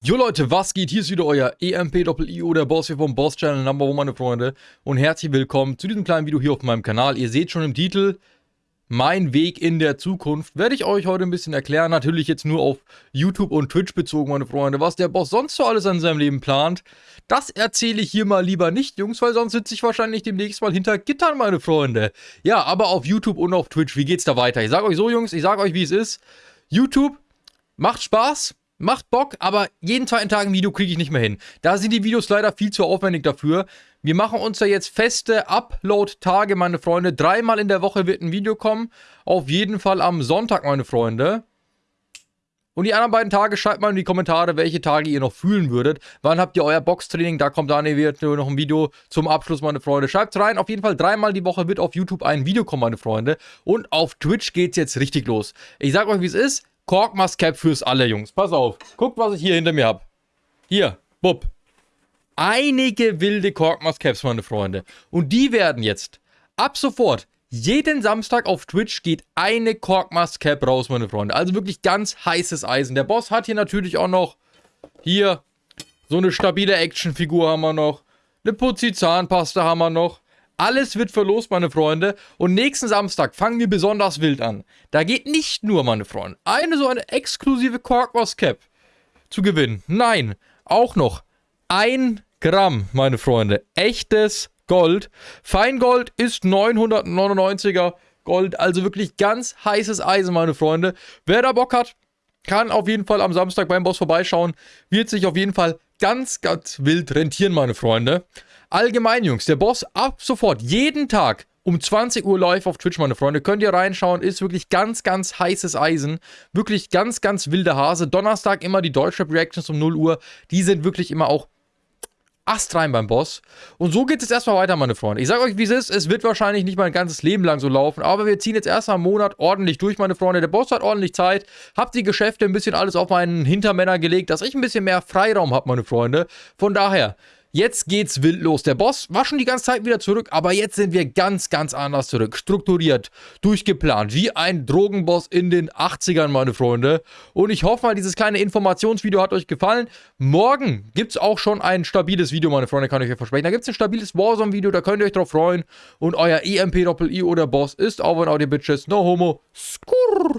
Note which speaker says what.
Speaker 1: Jo Leute, was geht? Hier ist wieder euer EMP-Doppel-IO, der Boss hier vom Boss Channel Number One, meine Freunde. Und herzlich willkommen zu diesem kleinen Video hier auf meinem Kanal. Ihr seht schon im Titel, mein Weg in der Zukunft. Werde ich euch heute ein bisschen erklären. Natürlich jetzt nur auf YouTube und Twitch bezogen, meine Freunde. Was der Boss sonst so alles an seinem Leben plant, das erzähle ich hier mal lieber nicht, Jungs, weil sonst sitze ich wahrscheinlich demnächst mal hinter Gittern, meine Freunde. Ja, aber auf YouTube und auf Twitch, wie geht's da weiter? Ich sage euch so, Jungs, ich sage euch, wie es ist. YouTube macht Spaß. Macht Bock, aber jeden zweiten Tag ein Video kriege ich nicht mehr hin. Da sind die Videos leider viel zu aufwendig dafür. Wir machen uns da jetzt feste Upload-Tage, meine Freunde. Dreimal in der Woche wird ein Video kommen. Auf jeden Fall am Sonntag, meine Freunde. Und die anderen beiden Tage schreibt mal in die Kommentare, welche Tage ihr noch fühlen würdet. Wann habt ihr euer Boxtraining? Da kommt dann wird noch ein Video zum Abschluss, meine Freunde. Schreibt rein. Auf jeden Fall dreimal die Woche wird auf YouTube ein Video kommen, meine Freunde. Und auf Twitch geht es jetzt richtig los. Ich sag euch, wie es ist. Korkmas Cap fürs alle, Jungs. Pass auf. Guckt, was ich hier hinter mir habe. Hier, bupp. Einige wilde Korkmas Caps, meine Freunde. Und die werden jetzt ab sofort jeden Samstag auf Twitch geht eine Korkmas Cap raus, meine Freunde. Also wirklich ganz heißes Eisen. Der Boss hat hier natürlich auch noch hier so eine stabile Actionfigur haben wir noch. Eine Putzi Zahnpasta haben wir noch. Alles wird verlost, meine Freunde. Und nächsten Samstag fangen wir besonders wild an. Da geht nicht nur, meine Freunde, eine so eine exklusive Corkboss Cap zu gewinnen. Nein, auch noch ein Gramm, meine Freunde. Echtes Gold. Feingold ist 999er Gold. Also wirklich ganz heißes Eisen, meine Freunde. Wer da Bock hat, kann auf jeden Fall am Samstag beim Boss vorbeischauen. Wird sich auf jeden Fall ganz, ganz wild rentieren, meine Freunde. Allgemein, Jungs, der Boss ab sofort, jeden Tag um 20 Uhr live auf Twitch, meine Freunde. Könnt ihr reinschauen, ist wirklich ganz, ganz heißes Eisen. Wirklich ganz, ganz wilde Hase. Donnerstag immer die Deutschrap-Reactions um 0 Uhr. Die sind wirklich immer auch astrein beim Boss. Und so geht es erstmal weiter, meine Freunde. Ich sage euch, wie es ist. Es wird wahrscheinlich nicht mein ganzes Leben lang so laufen, aber wir ziehen jetzt erstmal einen Monat ordentlich durch, meine Freunde. Der Boss hat ordentlich Zeit. Habt die Geschäfte ein bisschen alles auf meinen Hintermänner gelegt, dass ich ein bisschen mehr Freiraum habe, meine Freunde. Von daher, Jetzt geht's wild los. Der Boss war schon die ganze Zeit wieder zurück, aber jetzt sind wir ganz, ganz anders zurück. Strukturiert, durchgeplant, wie ein Drogenboss in den 80ern, meine Freunde. Und ich hoffe mal, dieses kleine Informationsvideo hat euch gefallen. Morgen gibt's auch schon ein stabiles Video, meine Freunde, kann ich euch versprechen. Da gibt's ein stabiles Warzone-Video, da könnt ihr euch drauf freuen. Und euer EMP-Doppel-I oder Boss ist over and out, ihr Bitches. No homo. Skurr.